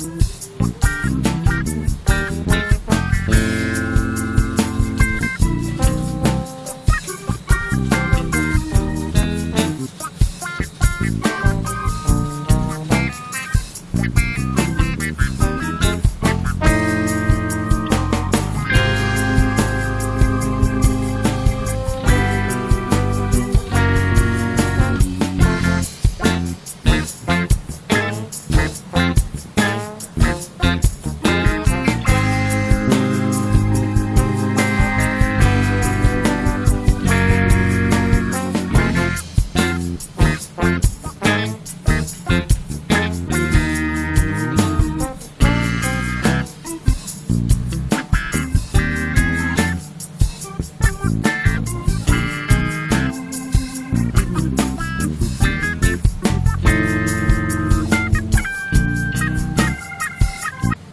Steps.